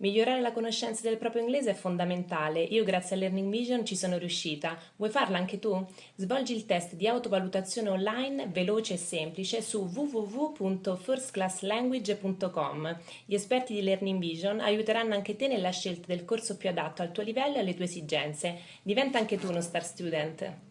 Migliorare la conoscenza del proprio inglese è fondamentale. Io grazie a Learning Vision ci sono riuscita. Vuoi farla anche tu? Svolgi il test di autovalutazione online veloce e semplice su www.firstclasslanguage.com. Gli esperti di Learning Vision aiuteranno anche te nella scelta del corso più adatto al tuo livello e alle tue esigenze. Diventa anche tu uno star student.